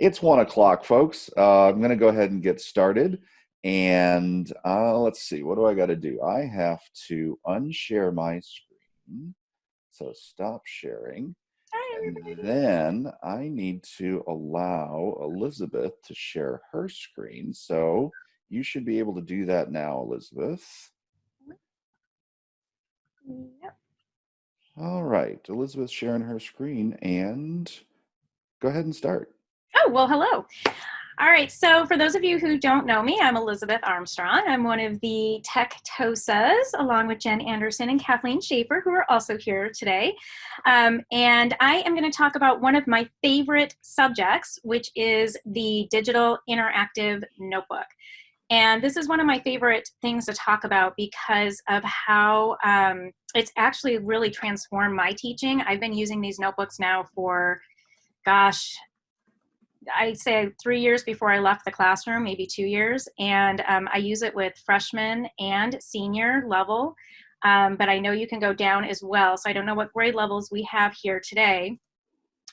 It's one o'clock, folks. Uh, I'm going to go ahead and get started. And uh, let's see, what do I got to do? I have to unshare my screen. So stop sharing. Hi, and then I need to allow Elizabeth to share her screen. So you should be able to do that now, Elizabeth. Yep. All right, Elizabeth sharing her screen and go ahead and start. Oh, well, hello. All right, so for those of you who don't know me, I'm Elizabeth Armstrong. I'm one of the Tech TOSAs, along with Jen Anderson and Kathleen Schaefer, who are also here today. Um, and I am going to talk about one of my favorite subjects, which is the Digital Interactive Notebook. And this is one of my favorite things to talk about because of how um, it's actually really transformed my teaching. I've been using these notebooks now for, gosh, I'd say three years before I left the classroom, maybe two years. And um, I use it with freshman and senior level. Um, but I know you can go down as well. So I don't know what grade levels we have here today.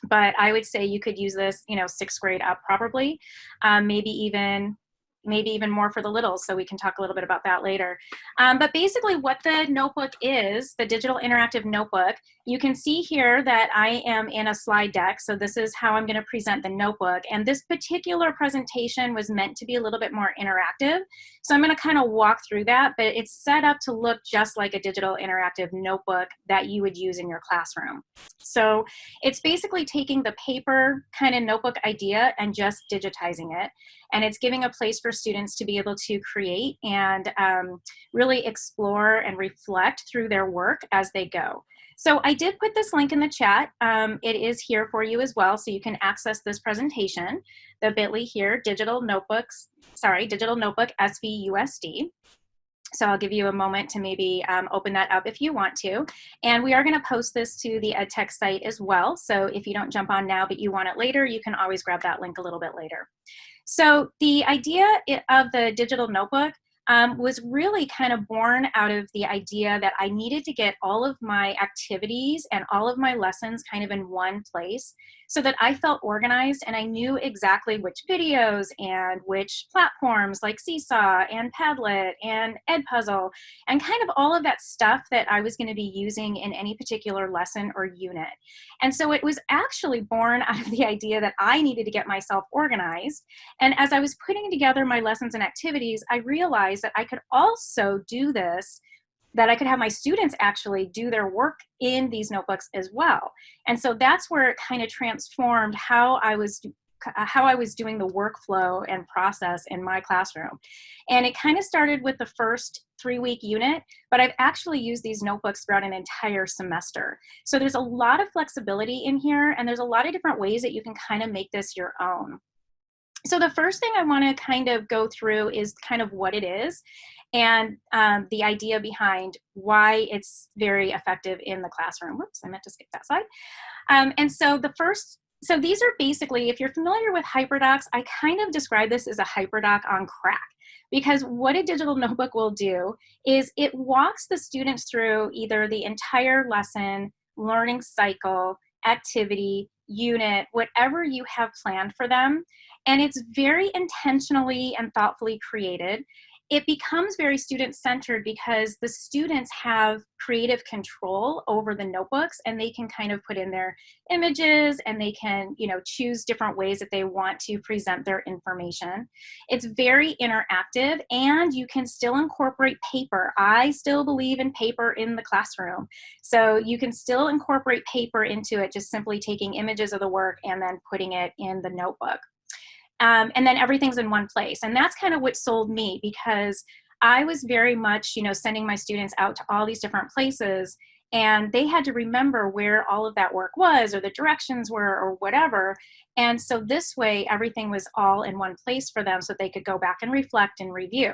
But I would say you could use this, you know, sixth grade up probably, um, maybe even maybe even more for the littles, so we can talk a little bit about that later. Um, but basically what the notebook is, the digital interactive notebook, you can see here that I am in a slide deck, so this is how I'm gonna present the notebook. And this particular presentation was meant to be a little bit more interactive. So I'm gonna kind of walk through that, but it's set up to look just like a digital interactive notebook that you would use in your classroom. So it's basically taking the paper kind of notebook idea and just digitizing it. And it's giving a place for students to be able to create and um, really explore and reflect through their work as they go. So I did put this link in the chat. Um, it is here for you as well, so you can access this presentation, the bit.ly here, digital notebooks, sorry, digital notebook SVUSD. So I'll give you a moment to maybe um, open that up if you want to. And we are gonna post this to the EdTech site as well. So if you don't jump on now, but you want it later, you can always grab that link a little bit later. So the idea of the digital notebook um, was really kind of born out of the idea that I needed to get all of my activities and all of my lessons kind of in one place so that I felt organized and I knew exactly which videos and which platforms like Seesaw and Padlet and Edpuzzle and kind of all of that stuff that I was going to be using in any particular lesson or unit. And so it was actually born out of the idea that I needed to get myself organized. And as I was putting together my lessons and activities, I realized that I could also do this that I could have my students actually do their work in these notebooks as well. And so that's where it kind of transformed how I was how I was doing the workflow and process in my classroom. And it kind of started with the first three week unit, but I've actually used these notebooks throughout an entire semester. So there's a lot of flexibility in here and there's a lot of different ways that you can kind of make this your own. So the first thing I want to kind of go through is kind of what it is and um, the idea behind why it's very effective in the classroom. Whoops, I meant to skip that slide. Um, and so the first, so these are basically, if you're familiar with HyperDocs, I kind of describe this as a HyperDoc on crack because what a digital notebook will do is it walks the students through either the entire lesson, learning cycle, activity, unit, whatever you have planned for them. And it's very intentionally and thoughtfully created. It becomes very student centered because the students have creative control over the notebooks and they can kind of put in their images and they can you know choose different ways that they want to present their information. It's very interactive and you can still incorporate paper. I still believe in paper in the classroom. So you can still incorporate paper into it just simply taking images of the work and then putting it in the notebook um, and then everything's in one place. And that's kind of what sold me because I was very much, you know, sending my students out to all these different places and they had to remember where all of that work was or the directions were or whatever. And so this way, everything was all in one place for them so they could go back and reflect and review.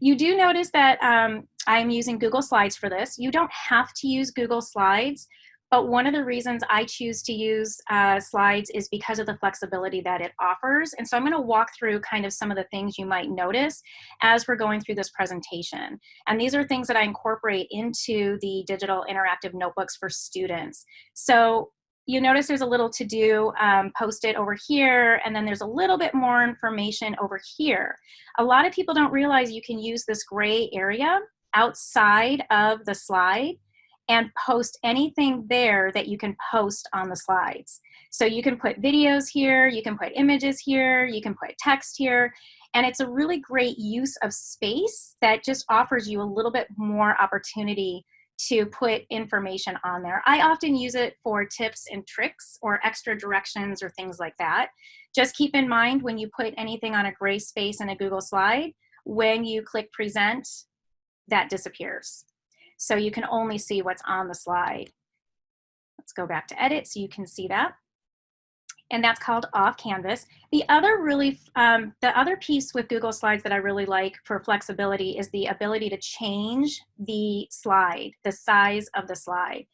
You do notice that um, I'm using Google Slides for this. You don't have to use Google Slides. But one of the reasons I choose to use uh, slides is because of the flexibility that it offers. And so I'm gonna walk through kind of some of the things you might notice as we're going through this presentation. And these are things that I incorporate into the digital interactive notebooks for students. So you notice there's a little to do um, posted over here, and then there's a little bit more information over here. A lot of people don't realize you can use this gray area outside of the slide and post anything there that you can post on the slides. So you can put videos here, you can put images here, you can put text here, and it's a really great use of space that just offers you a little bit more opportunity to put information on there. I often use it for tips and tricks or extra directions or things like that. Just keep in mind when you put anything on a gray space in a Google slide, when you click present, that disappears. So you can only see what's on the slide. Let's go back to edit so you can see that and that's called off canvas. The other really, um, the other piece with Google Slides that I really like for flexibility is the ability to change the slide, the size of the slide.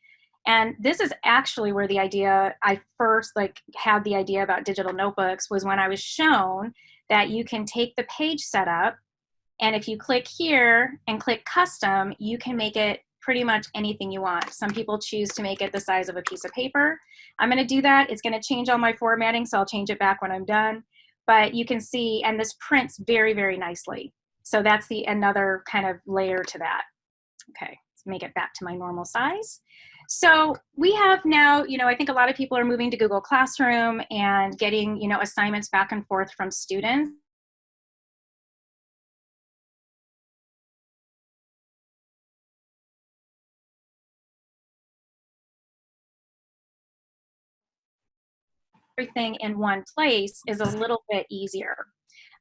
And this is actually where the idea, I first like had the idea about digital notebooks was when I was shown that you can take the page setup and if you click here and click custom, you can make it pretty much anything you want. Some people choose to make it the size of a piece of paper. I'm gonna do that. It's gonna change all my formatting, so I'll change it back when I'm done. But you can see, and this prints very, very nicely. So that's the another kind of layer to that. Okay, let's make it back to my normal size. So we have now, you know, I think a lot of people are moving to Google Classroom and getting, you know, assignments back and forth from students. Everything in one place is a little bit easier.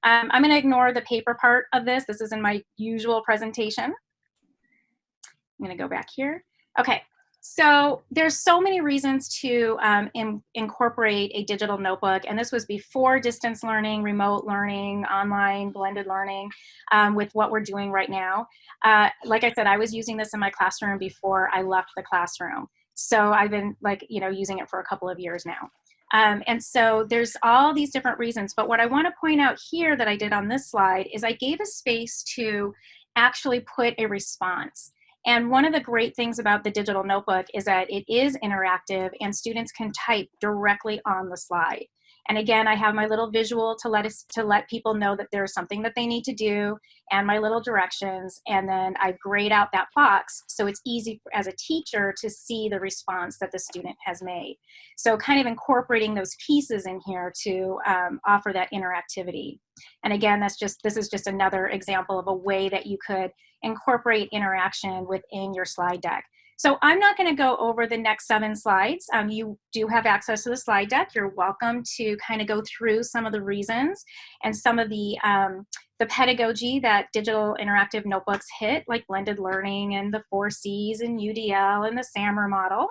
Um, I'm gonna ignore the paper part of this. This is in my usual presentation. I'm gonna go back here. Okay, so there's so many reasons to um, in, incorporate a digital notebook, and this was before distance learning, remote learning, online, blended learning, um, with what we're doing right now. Uh, like I said, I was using this in my classroom before I left the classroom. So I've been like, you know, using it for a couple of years now. Um, and so there's all these different reasons. But what I want to point out here that I did on this slide is I gave a space to actually put a response. And one of the great things about the digital notebook is that it is interactive and students can type directly on the slide. And again, I have my little visual to let us to let people know that there's something that they need to do and my little directions. And then I grade out that box so it's easy as a teacher to see the response that the student has made. So kind of incorporating those pieces in here to um, offer that interactivity. And again, that's just this is just another example of a way that you could incorporate interaction within your slide deck. So I'm not going to go over the next seven slides. Um, you do have access to the slide deck. You're welcome to kind of go through some of the reasons and some of the, um, the pedagogy that digital interactive notebooks hit, like blended learning and the four C's and UDL and the SAMR model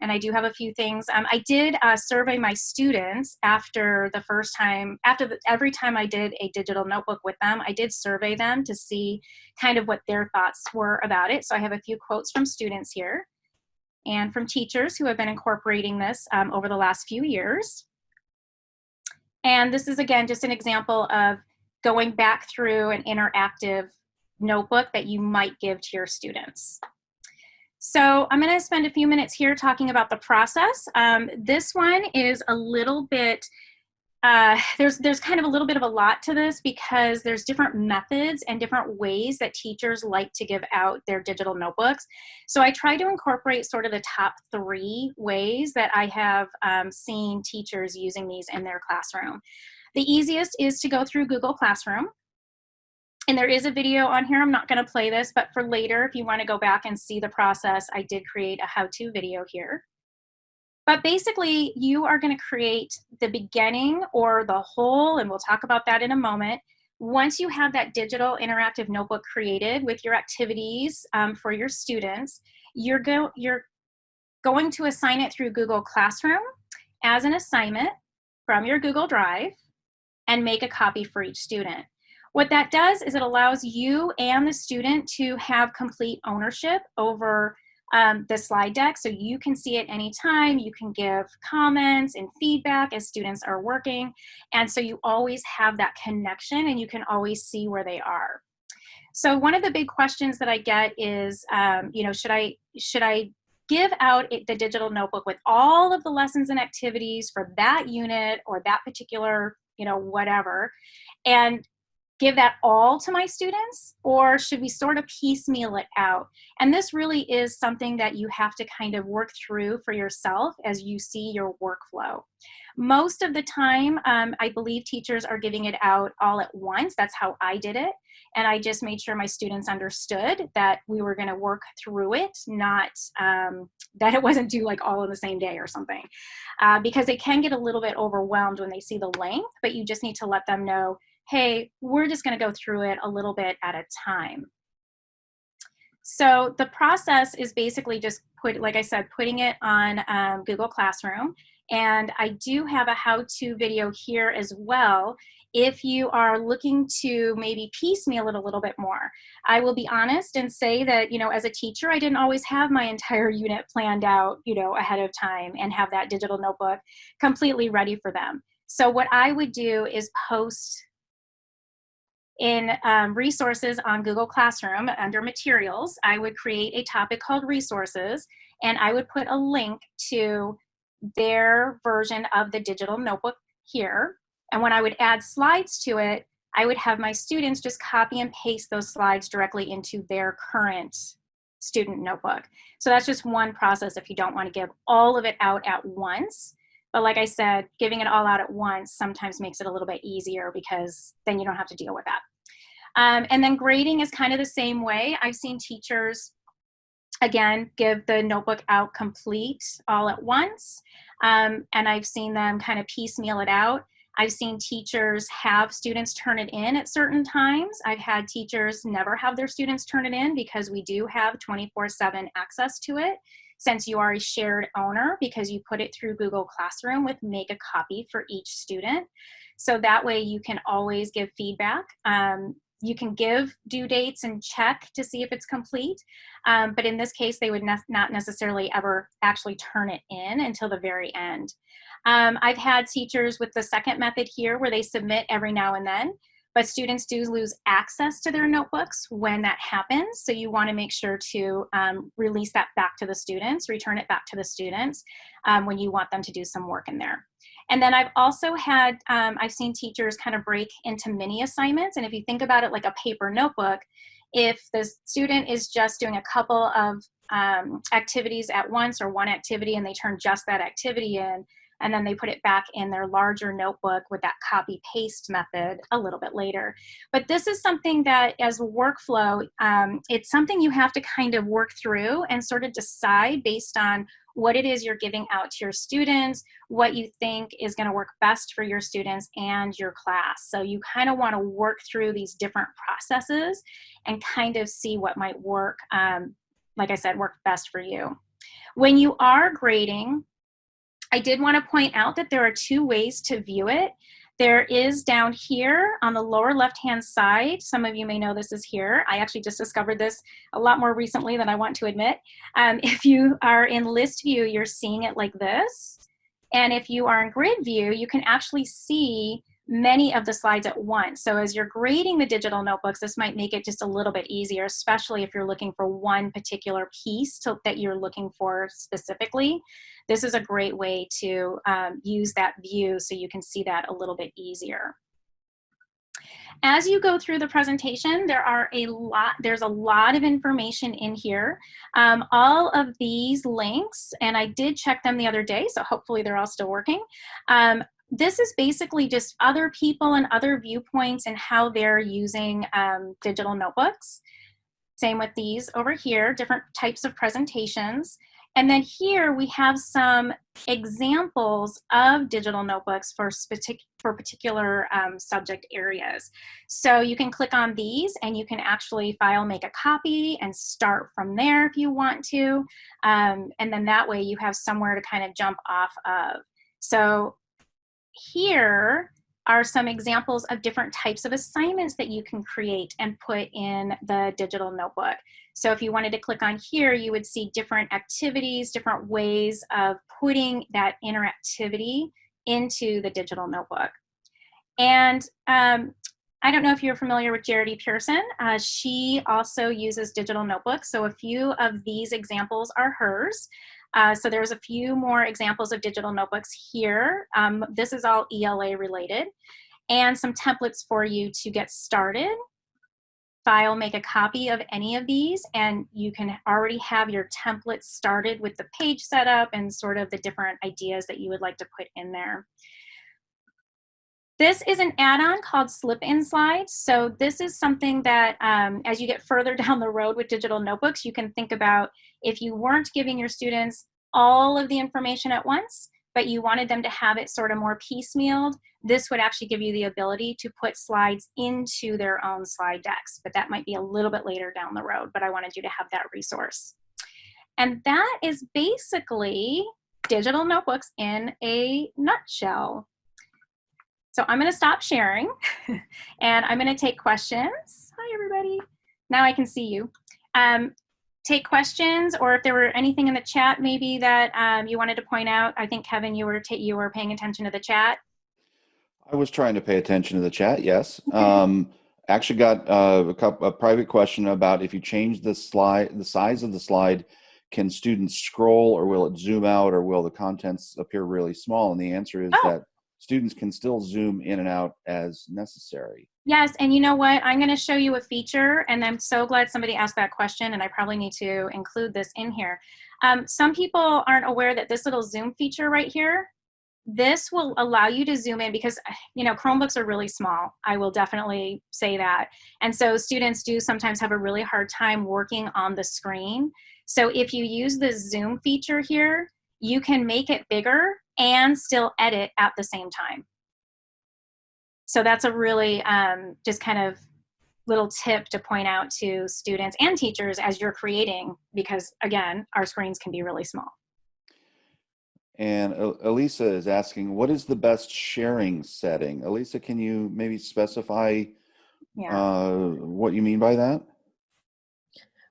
and I do have a few things. Um, I did uh, survey my students after the first time, after the, every time I did a digital notebook with them, I did survey them to see kind of what their thoughts were about it. So I have a few quotes from students here and from teachers who have been incorporating this um, over the last few years. And this is again, just an example of going back through an interactive notebook that you might give to your students. So I'm going to spend a few minutes here talking about the process. Um, this one is a little bit, uh, there's, there's kind of a little bit of a lot to this because there's different methods and different ways that teachers like to give out their digital notebooks. So I try to incorporate sort of the top three ways that I have um, seen teachers using these in their classroom. The easiest is to go through Google Classroom. And there is a video on here. I'm not going to play this, but for later, if you want to go back and see the process, I did create a how-to video here. But basically, you are going to create the beginning or the whole, and we'll talk about that in a moment. Once you have that digital interactive notebook created with your activities um, for your students, you're, go you're going to assign it through Google Classroom as an assignment from your Google Drive and make a copy for each student. What that does is it allows you and the student to have complete ownership over um, the slide deck so you can see it anytime. You can give comments and feedback as students are working. And so you always have that connection and you can always see where they are. So one of the big questions that I get is, um, you know, should I, should I give out the digital notebook with all of the lessons and activities for that unit or that particular, you know, whatever, and give that all to my students or should we sort of piecemeal it out? And this really is something that you have to kind of work through for yourself as you see your workflow. Most of the time, um, I believe teachers are giving it out all at once. That's how I did it. And I just made sure my students understood that we were gonna work through it, not um, that it wasn't due like all in the same day or something. Uh, because they can get a little bit overwhelmed when they see the length, but you just need to let them know hey, we're just gonna go through it a little bit at a time. So the process is basically just put, like I said, putting it on um, Google Classroom. And I do have a how-to video here as well if you are looking to maybe piecemeal it a little bit more. I will be honest and say that, you know, as a teacher, I didn't always have my entire unit planned out, you know, ahead of time and have that digital notebook completely ready for them. So what I would do is post in um, resources on Google Classroom under materials, I would create a topic called resources and I would put a link to their version of the digital notebook here. And when I would add slides to it, I would have my students just copy and paste those slides directly into their current student notebook. So that's just one process if you don't want to give all of it out at once. But like I said, giving it all out at once sometimes makes it a little bit easier because then you don't have to deal with that. Um, and then grading is kind of the same way. I've seen teachers, again, give the notebook out complete all at once. Um, and I've seen them kind of piecemeal it out. I've seen teachers have students turn it in at certain times. I've had teachers never have their students turn it in because we do have 24-7 access to it since you are a shared owner because you put it through Google Classroom with make a copy for each student. So that way you can always give feedback. Um, you can give due dates and check to see if it's complete. Um, but in this case, they would ne not necessarily ever actually turn it in until the very end. Um, I've had teachers with the second method here where they submit every now and then but students do lose access to their notebooks when that happens. So you wanna make sure to um, release that back to the students, return it back to the students um, when you want them to do some work in there. And then I've also had, um, I've seen teachers kind of break into mini assignments. And if you think about it like a paper notebook, if the student is just doing a couple of um, activities at once or one activity and they turn just that activity in, and then they put it back in their larger notebook with that copy paste method a little bit later. But this is something that as a workflow, um, it's something you have to kind of work through and sort of decide based on what it is you're giving out to your students, what you think is gonna work best for your students and your class. So you kind of wanna work through these different processes and kind of see what might work, um, like I said, work best for you. When you are grading, I did want to point out that there are two ways to view it. There is down here on the lower left-hand side, some of you may know this is here. I actually just discovered this a lot more recently than I want to admit. Um, if you are in list view, you're seeing it like this. And if you are in grid view, you can actually see many of the slides at once. So as you're grading the digital notebooks, this might make it just a little bit easier, especially if you're looking for one particular piece to, that you're looking for specifically. This is a great way to um, use that view so you can see that a little bit easier. As you go through the presentation, there are a lot, there's a lot of information in here. Um, all of these links, and I did check them the other day, so hopefully they're all still working, um, this is basically just other people and other viewpoints and how they're using um, digital notebooks. Same with these over here, different types of presentations. And then here we have some examples of digital notebooks for, for particular um, subject areas. So you can click on these and you can actually file make a copy and start from there if you want to. Um, and then that way you have somewhere to kind of jump off of. So here are some examples of different types of assignments that you can create and put in the digital notebook. So if you wanted to click on here, you would see different activities, different ways of putting that interactivity into the digital notebook. And um, I don't know if you're familiar with Jarity Pearson. Uh, she also uses digital notebooks. So a few of these examples are hers. Uh, so there's a few more examples of digital notebooks here. Um, this is all ELA related. And some templates for you to get started. File, make a copy of any of these, and you can already have your template started with the page setup and sort of the different ideas that you would like to put in there. This is an add-on called Slip-in Slides. So this is something that um, as you get further down the road with digital notebooks, you can think about if you weren't giving your students all of the information at once, but you wanted them to have it sort of more piecemealed, this would actually give you the ability to put slides into their own slide decks. But that might be a little bit later down the road, but I wanted you to have that resource. And that is basically digital notebooks in a nutshell. So I'm going to stop sharing and I'm going to take questions. Hi, everybody. Now I can see you. Um, take questions or if there were anything in the chat maybe that um, you wanted to point out. I think, Kevin, you were, you were paying attention to the chat. I was trying to pay attention to the chat, yes. Um, actually got uh, a, couple, a private question about if you change the slide, the size of the slide, can students scroll or will it zoom out or will the contents appear really small? And the answer is oh. that students can still zoom in and out as necessary. Yes, and you know what? I'm going to show you a feature, and I'm so glad somebody asked that question, and I probably need to include this in here. Um, some people aren't aware that this little zoom feature right here, this will allow you to zoom in because, you know, Chromebooks are really small. I will definitely say that. And so students do sometimes have a really hard time working on the screen. So if you use the zoom feature here, you can make it bigger and still edit at the same time. So that's a really um, just kind of little tip to point out to students and teachers as you're creating, because again, our screens can be really small. And Elisa is asking, what is the best sharing setting? Elisa, can you maybe specify yeah. uh, what you mean by that?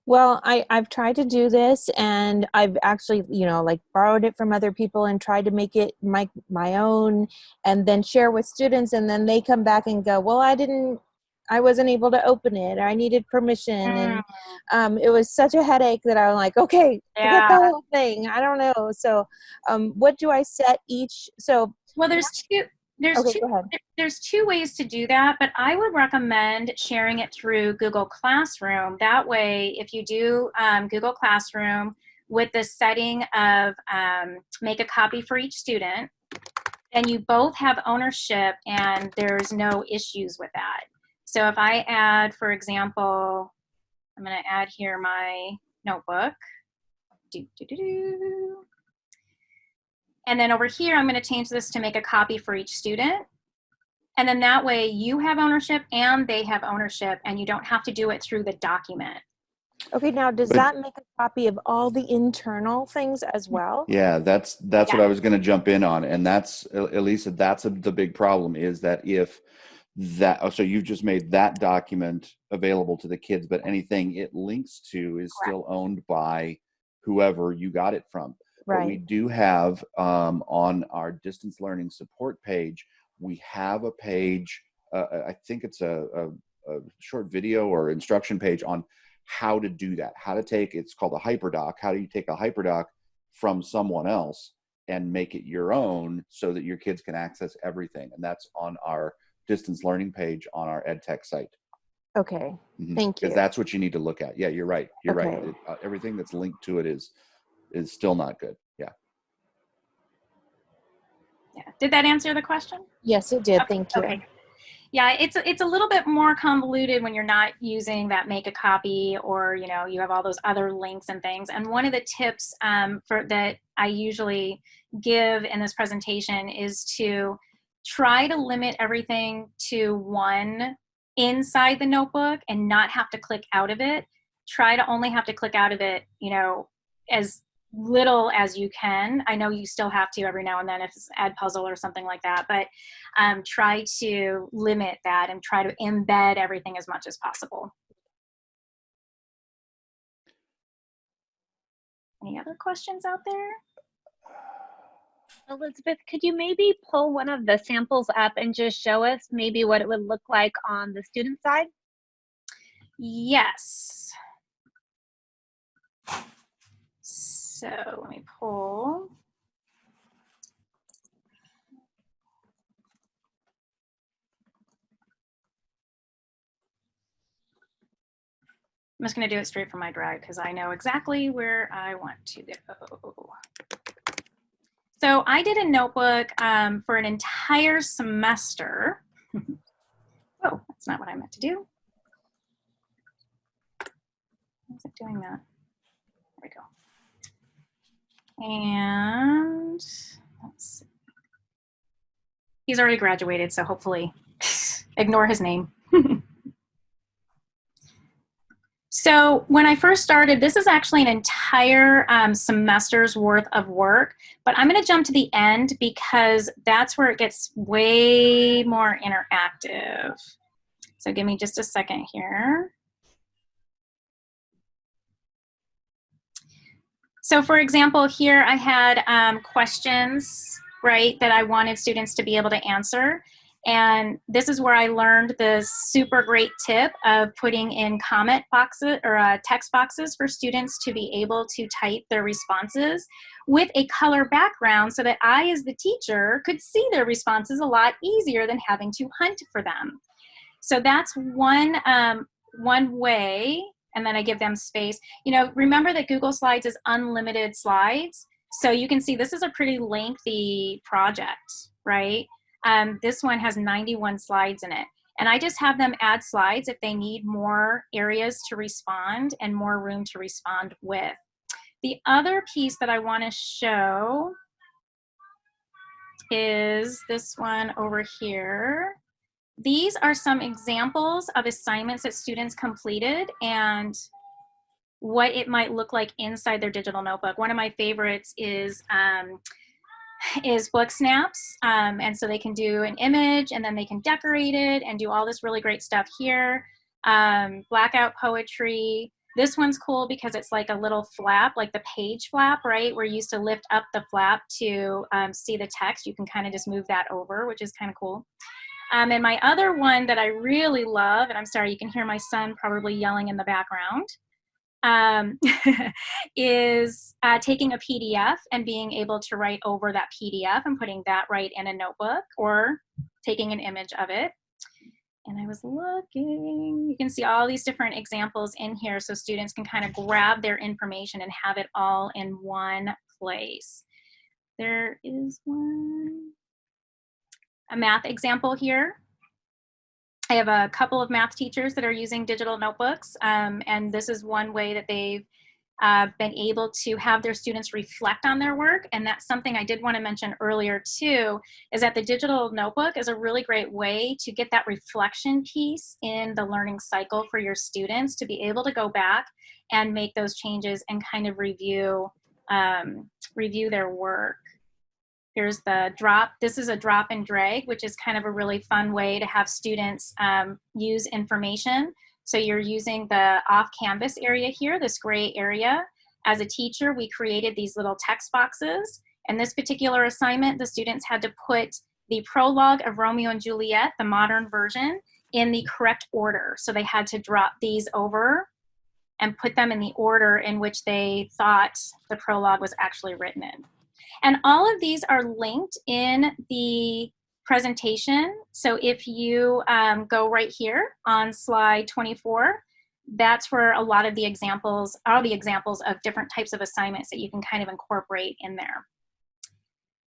Well, I, I've tried to do this and I've actually, you know, like borrowed it from other people and tried to make it my, my own and then share with students and then they come back and go, well, I didn't, I wasn't able to open it. I needed permission. Mm. And um, it was such a headache that I was like, okay, yeah. forget the whole thing. I don't know. So um, what do I set each? So, well, there's two, there's okay, two there's two ways to do that, but I would recommend sharing it through Google Classroom. That way, if you do um, Google Classroom with the setting of um, make a copy for each student, then you both have ownership and there's no issues with that. So if I add, for example, I'm going to add here my notebook. Do, do, do, do. And then over here, I'm going to change this to make a copy for each student. And then that way you have ownership and they have ownership and you don't have to do it through the document. Okay, now does that make a copy of all the internal things as well? Yeah, that's that's yeah. what I was going to jump in on, and that's Elisa. That's a, the big problem is that if that oh, so you've just made that document available to the kids, but anything it links to is Correct. still owned by whoever you got it from. Right. But we do have um, on our distance learning support page, we have a page, uh, I think it's a, a, a, short video or instruction page on how to do that, how to take, it's called a hyperdoc. How do you take a hyperdoc from someone else and make it your own so that your kids can access everything? And that's on our distance learning page on our EdTech site. Okay, mm -hmm. thank you. Because that's what you need to look at. Yeah, you're right. You're okay. right. It, uh, everything that's linked to it is is still not good. Yeah. Yeah. Did that answer the question? Yes, it did. Okay. Thank you. Okay. Yeah, it's it's a little bit more convoluted when you're not using that make a copy or you know you have all those other links and things. And one of the tips um, for that I usually give in this presentation is to try to limit everything to one inside the notebook and not have to click out of it. Try to only have to click out of it, you know, as little as you can. I know you still have to every now and then if it's Edpuzzle or something like that, but um, try to limit that and try to embed everything as much as possible. Any other questions out there? Elizabeth, could you maybe pull one of the samples up and just show us maybe what it would look like on the student side? Yes. So let me pull. I'm just going to do it straight from my drive because I know exactly where I want to go. So I did a notebook um, for an entire semester. oh, that's not what I meant to do. Why is it doing that? And let's see. He's already graduated, so hopefully ignore his name. So when I first started, this is actually an entire um, semester's worth of work, but I'm gonna jump to the end because that's where it gets way more interactive. So give me just a second here. So for example, here I had um, questions, right, that I wanted students to be able to answer. And this is where I learned the super great tip of putting in comment boxes or uh, text boxes for students to be able to type their responses with a color background so that I, as the teacher, could see their responses a lot easier than having to hunt for them. So that's one, um, one way, and then I give them space. You know, remember that Google Slides is unlimited slides. So you can see this is a pretty lengthy project, right? Um, this one has 91 slides in it. And I just have them add slides if they need more areas to respond and more room to respond with. The other piece that I want to show is this one over here. These are some examples of assignments that students completed and what it might look like inside their digital notebook. One of my favorites is um, is book snaps. Um, and so they can do an image and then they can decorate it and do all this really great stuff here. Um, blackout poetry. This one's cool because it's like a little flap, like the page flap, right? Where you used to lift up the flap to um, see the text. You can kind of just move that over, which is kind of cool. Um, and my other one that I really love, and I'm sorry, you can hear my son probably yelling in the background, um, is uh, taking a PDF and being able to write over that PDF and putting that right in a notebook or taking an image of it. And I was looking, you can see all these different examples in here so students can kind of grab their information and have it all in one place. There is one, a math example here. I have a couple of math teachers that are using digital notebooks, um, and this is one way that they've uh, been able to have their students reflect on their work. And that's something I did want to mention earlier too, is that the digital notebook is a really great way to get that reflection piece in the learning cycle for your students to be able to go back and make those changes and kind of review, um, review their work. Here's the drop. This is a drop and drag, which is kind of a really fun way to have students um, use information. So you're using the off canvas area here, this gray area. As a teacher, we created these little text boxes. And this particular assignment, the students had to put the prologue of Romeo and Juliet, the modern version, in the correct order. So they had to drop these over and put them in the order in which they thought the prologue was actually written in. And all of these are linked in the presentation. So if you um, go right here on slide 24, that's where a lot of the examples, all the examples of different types of assignments that you can kind of incorporate in there.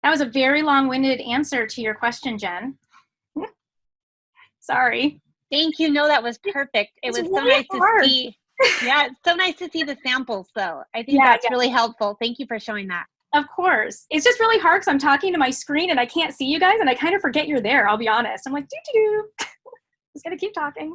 That was a very long-winded answer to your question, Jen. Sorry. Thank you. No, that was perfect. It It's was so nice hard. to see. Yeah, it's so nice to see the samples though. I think Yeah, that's yeah. really helpful. Thank you for showing that. Of course. It's just really hard because I'm talking to my screen and I can't see you guys and I kind of forget you're there, I'll be honest. I'm like, doo doo doo. just gonna keep talking.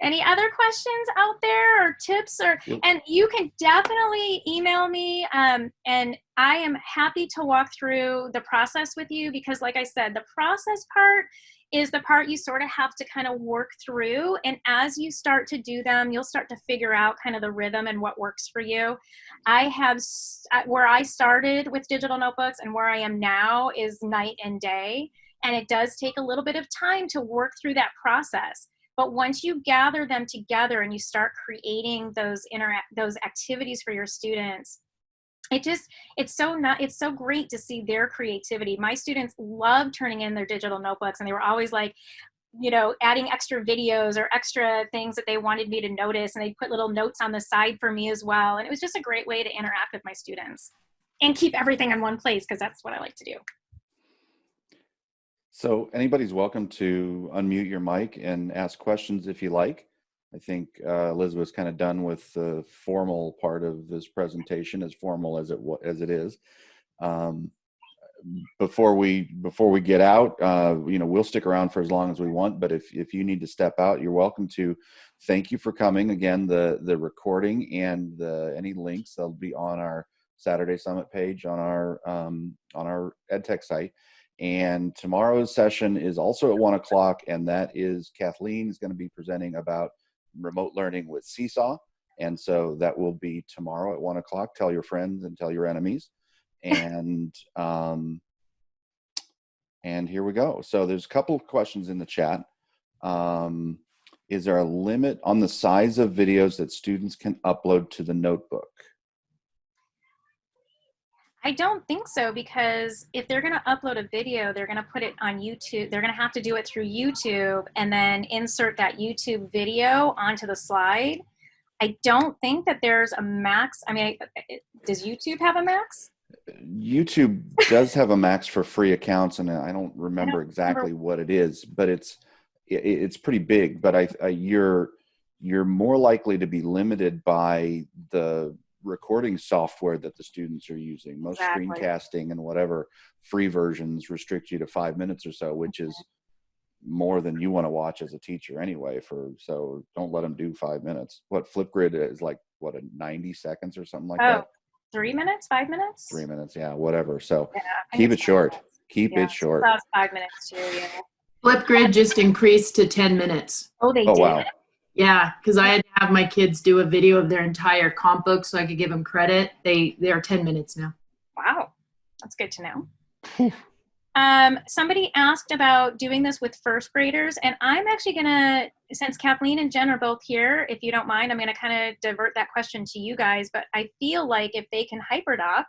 Any other questions out there or tips or, Yep. and you can definitely email me um, and I am happy to walk through the process with you because like I said, the process part is the part you sort of have to kind of work through. And as you start to do them, you'll start to figure out kind of the rhythm and what works for you. I have, where I started with digital notebooks and where I am now is night and day. And it does take a little bit of time to work through that process. But once you gather them together and you start creating those interact those activities for your students, it just it's so not it's so great to see their creativity my students love turning in their digital notebooks and they were always like you know adding extra videos or extra things that they wanted me to notice and they put little notes on the side for me as well and it was just a great way to interact with my students and keep everything in one place because that's what i like to do So anybody's welcome to unmute your mic and ask questions if you like. I think uh, Elizabeth's kind of done with the formal part of this presentation, as formal as it as it is. Um, before we before we get out, uh, you know, we'll stick around for as long as we want. But if if you need to step out, you're welcome to. Thank you for coming. Again, the the recording and the any links they'll be on our Saturday Summit page on our um, on our EdTech site. And tomorrow's session is also at one o'clock, and that is Kathleen is going to be presenting about remote learning with Seesaw. And so that will be tomorrow at one o'clock. Tell your friends and tell your enemies. And um, and here we go. So there's a couple of questions in the chat. Um, is there a limit on the size of videos that students can upload to the notebook? I don't think so because if they're going to upload a video, they're going to put it on YouTube. They're going to have to do it through YouTube and then insert that YouTube video onto the slide. I don't think that there's a max. I mean, does YouTube have a max? YouTube does have a max for free accounts, and I don't remember exactly what it is, but it's it's pretty big. But I, I you're you're more likely to be limited by the recording software that the students are using. Most Exactly. screencasting and whatever free versions restrict you to five minutes or so, which is mm-hmm. more than you want to watch as a teacher anyway. For so don't let them do five minutes. What Flipgrid is like what a ninety seconds or something like Oh, that. three minutes, five minutes? Three minutes, yeah, whatever. So Yeah, keep it short. minutes. Keep Yeah, it short. That was five minutes too, yeah. Flipgrid just increased to 10 minutes. Oh, they Oh did? wow. Yeah, because I had to have my kids do a video of their entire comp book so I could give them credit. They they are 10 minutes now. Wow, that's good to know. Um, somebody asked about doing this with first graders, and I'm actually gonna, since Kathleen and Jen are both here, if you don't mind, I'm gonna kind of divert that question to you guys. But I feel like if they can hyperdoc,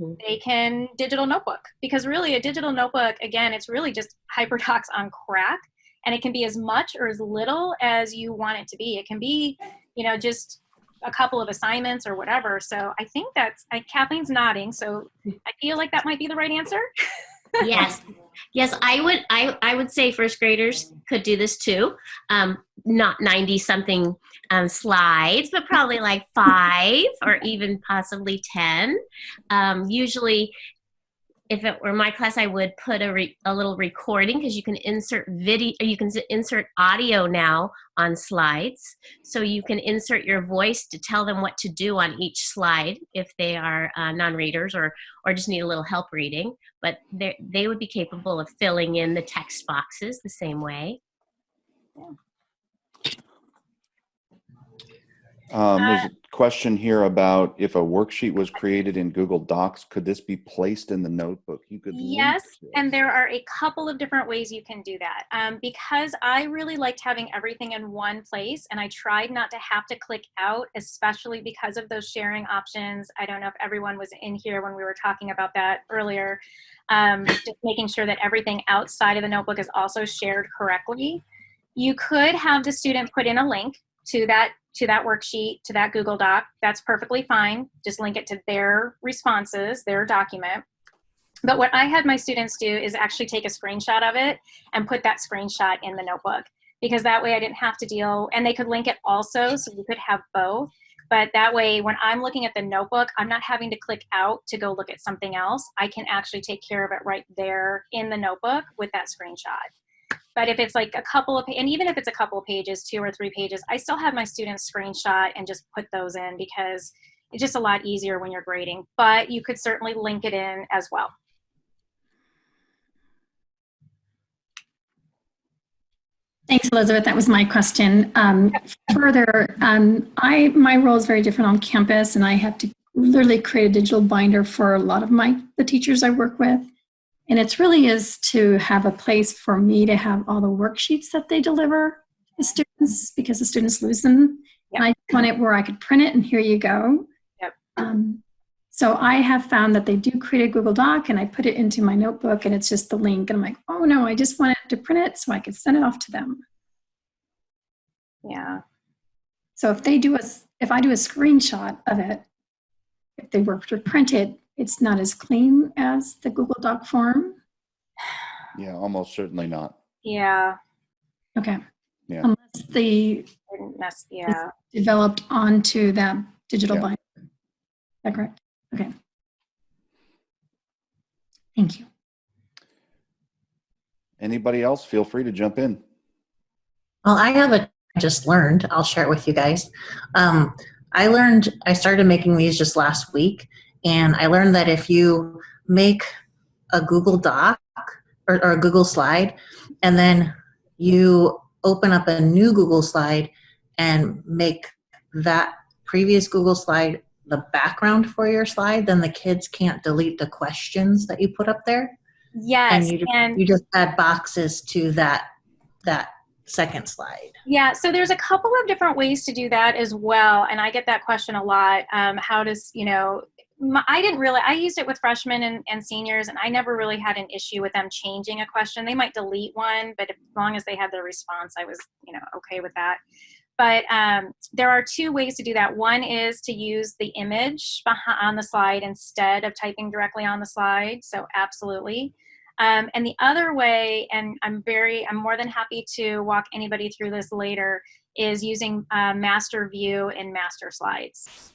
Mhm. they can digital notebook because really a digital notebook, again, it's really just hyperdocs on crack, and it can be as much or as little as you want it to be. It can be, you know, just a couple of assignments or whatever. So I think that's I, Kathleen's nodding, so I feel like that might be the right answer. yes yes i would I, I would say first graders could do this too um, not 90 something um, slides but probably like five or even possibly 10 um, usually if it were my class i would put a, re- a little recording because you can insert video you can insert audio now on slides. So you can insert your voice to tell them what to do on each slide if they are uh, non-readers or or just need a little help reading. But they they would be capable of filling in the text boxes the same way. Um, there's Uh, a question here about if a worksheet was created in Google Docs, could this be placed in the notebook? You could. Yes, and there are a couple of different ways you can do that. Um, because I really liked having everything in one place and I tried not to have to click out, especially because of those sharing options. I don't know if everyone was in here when we were talking about that earlier. Um, just making sure that everything outside of the notebook is also shared correctly. You could have the student put in a link to that to that worksheet, to that Google Doc. That's perfectly fine. Just link it to their responses, their document. But what I had my students do is actually take a screenshot of it and put that screenshot in the notebook because that way I didn't have to deal, and they could link it also, so you could have both. But that way, when I'm looking at the notebook, I'm not having to click out to go look at something else. I can actually take care of it right there in the notebook with that screenshot. But if it's like a couple of, and even if it's a couple of pages, two or three pages, I still have my students screenshot and just put those in because it's just a lot easier when you're grading. But you could certainly link it in as well. Thanks, Elizabeth. That was my question. Um, further, um, I my role is very different on campus, and I have to literally create a digital binder for a lot of my the teachers I work with. And it really is to have a place for me to have all the worksheets that they deliver to students because the students lose them. Yep. I want it where I could print it and here you go. Yep. Um, so I have found that they do create a Google Doc and I put it into my notebook and it's just the link and I'm like, oh no, I just wanted to print it so I could send it off to them. Yeah. So if they do a, if I do a screenshot of it, if they were to print it, it's not as clean as the Google Doc form. Yeah, almost certainly not. Yeah. Okay. Yeah. Unless the Didn't mess, yeah. developed onto that digital Yeah. binder. Is that correct? Okay. Thank you. Anybody else? Feel free to jump in. Well, I have a I just learned. I'll share it with you guys. Um, I learned. I started making these just last week, and I learned that if you make a Google Doc or, or a Google slide, and then you open up a new Google slide and make that previous Google slide the background for your slide, then the kids can't delete the questions that you put up there, Yes. and you and you just add boxes to that that second slide. Yeah, so there's a couple of different ways to do that as well, and I get that question a lot. Um, how does you know? My, I didn't really. I used it with freshmen and, and seniors, and I never really had an issue with them changing a question. They might delete one, but as long as they had their response, I was you know okay with that. But um, there are two ways to do that. One is to use the image on the slide instead of typing directly on the slide. So absolutely. Um, and the other way, and I'm very, I'm more than happy to walk anybody through this later, is using uh, master view and master slides.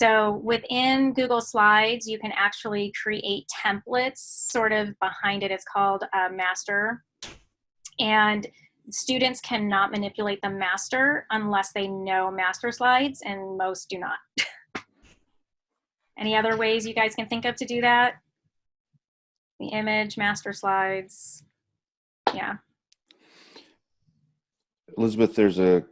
So within Google Slides, you can actually create templates sort of behind it. It's called uh, master. And students cannot manipulate the master unless they know master slides, and most do not. Any other ways you guys can think of to do that? the image, master slides. Yeah. Elizabeth, there's a,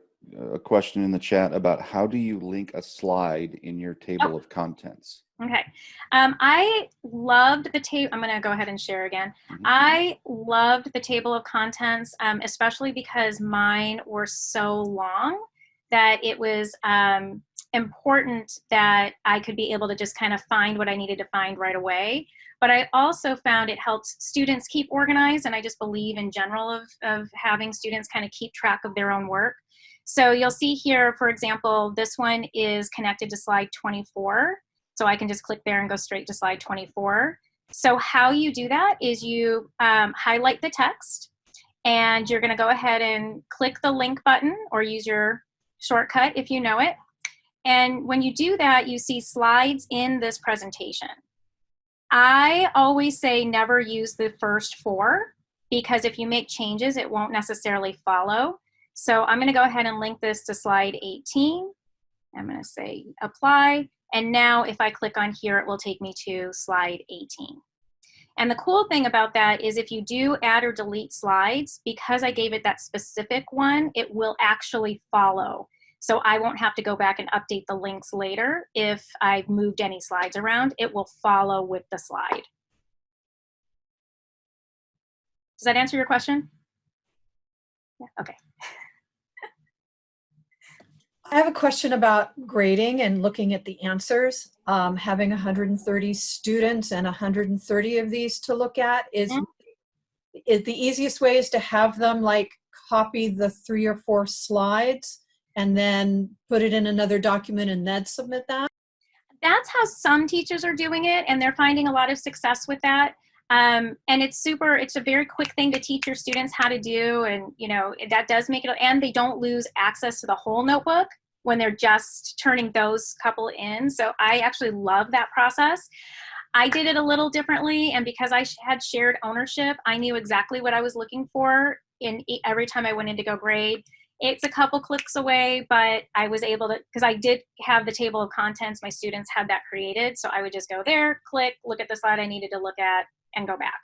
a question in the chat about how do you link a slide in your table of contents? Okay. Um, I loved the table. I'm going to go ahead and share again. Mhm. I loved the table of contents, um, especially because mine were so long that it was um, important that I could be able to just kind of find what I needed to find right away. But I also found it helps students keep organized, and I just believe in general of, of having students kind of keep track of their own work. So you'll see here, for example, this one is connected to slide 24. So I can just click there and go straight to slide 24. So how you do that is you um, highlight the text, and you're going to go ahead and click the link button or use your shortcut if you know it. And when you do that, you see slides in this presentation. I always say never use the first four because if you make changes, it won't necessarily follow. So I'm going to go ahead and link this to slide 18. I'm going to say apply. And now if I click on here, it will take me to slide 18. And the cool thing about that is if you do add or delete slides, because I gave it that specific one, it will actually follow. So I won't have to go back and update the links later if I've moved any slides around. It will follow with the slide. Does that answer your question? Yeah, okay. I have a question about grading and looking at the answers. Um, having 130 students and 130 of these to look at is, Mhm. is the easiest way is to have them like copy the three or four slides and then put it in another document and then submit that? That's how some teachers are doing it, and they're finding a lot of success with that. Um, and it's super, it's a very quick thing to teach your students how to do. And, you know, that does make it, and they don't lose access to the whole notebook when they're just turning those couple in. So I actually love that process. I did it a little differently, and because I had shared ownership, I knew exactly what I was looking for in every time I went in to go grade. It's a couple clicks away, but I was able to because I did have the table of contents. My students had that created, so I would just go there, click, look at the slide I needed to look at, and go back.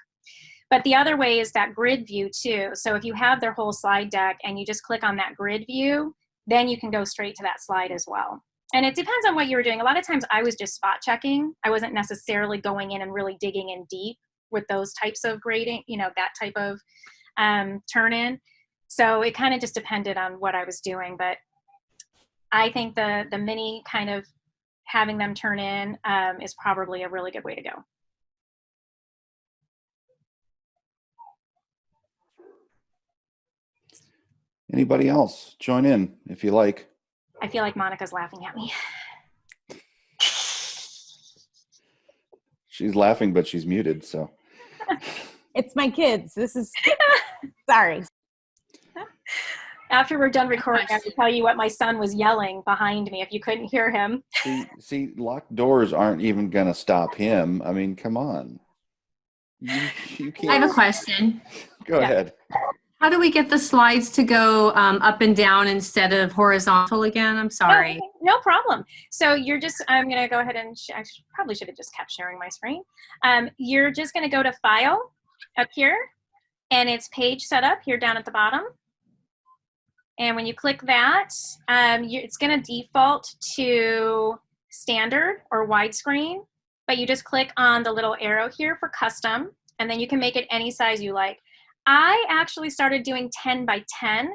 But the other way is that grid view too. So if you have their whole slide deck and you just click on that grid view, then you can go straight to that slide as well. And it depends on what you were doing. A lot of times I was just spot checking. I wasn't necessarily going in and really digging in deep with those types of grading, you know, that type of um, turn in. So it kind of just depended on what I was doing. But I think the, the mini kind of having them turn in um, is probably a really good way to go. Anybody else? Join in if you like. I feel like Monica's laughing at me. She's laughing, but she's muted, so. It's my kids. This is sorry. After we're done recording, I have to tell you what my son was yelling behind me if you couldn't hear him. See, see, locked doors aren't even going to stop him. I mean, come on. You, you can't. I have a question. Go Yeah. ahead. How do we get the slides to go um, up and down instead of horizontal again? I'm sorry. Oh, no problem. So you're just, I'm going to go ahead and, I probably should have just kept sharing my screen. Um, you're just going to go to File up here, and it's Page Setup here down at the bottom. And when you click that, um, you, it's going to default to standard or widescreen, but you just click on the little arrow here for custom, and then you can make it any size you like. I actually started doing 10 by 10,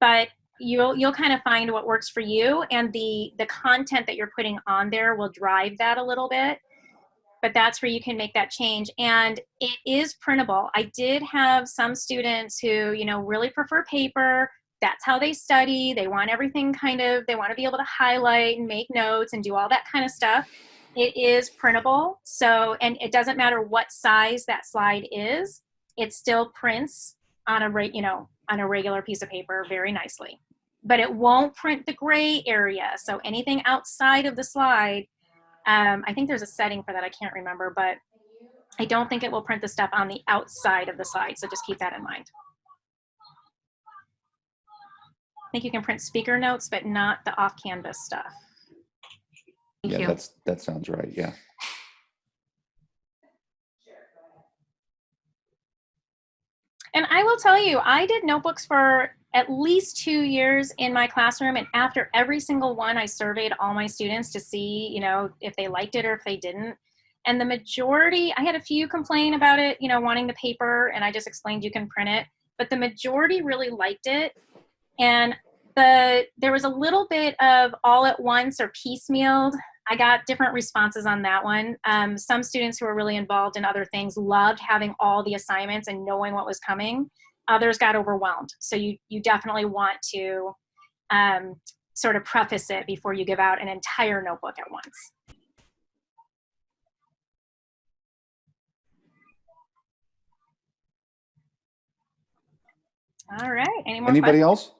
but you'll you'll kind of find what works for you and the the content that you're putting on there will drive that a little bit but that's where you can make that change and it is printable. I did have some students who you know really prefer paper. That's how they study. They want everything kind of they want to be able to highlight and make notes and do all that kind of stuff. It is printable so and it doesn't matter what size that slide is it still prints on a you know on a regular piece of paper very nicely but it won't print the gray area. So anything outside of the slide, um, I think there's a setting for that. I can't remember, but I don't think it will print the stuff on the outside of the slide. So just keep that in mind. I think you can print speaker notes, but not the off canvas stuff. Thank yeah, you. that's that sounds right. Yeah. And I will tell you, I did notebooks for at least two years in my classroom. And after every single one, I surveyed all my students to see, you know, if they liked it or if they didn't. And the majority, I had a few complain about it, you know, wanting the paper, and I just explained you can print it. But the majority really liked it. And the there was a little bit of all at once or piecemealed. I got different responses on that one. Um, some students who were really involved in other things loved having all the assignments and knowing what was coming. Others got overwhelmed. So you you definitely want to um, sort of preface it before you give out an entire notebook at once. All right. Any more Anybody questions? else?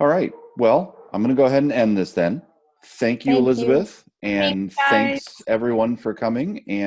All right. Well, I'm going to go ahead and end this then. Thank you, Thank you. Elizabeth. And guys. thanks everyone for coming. And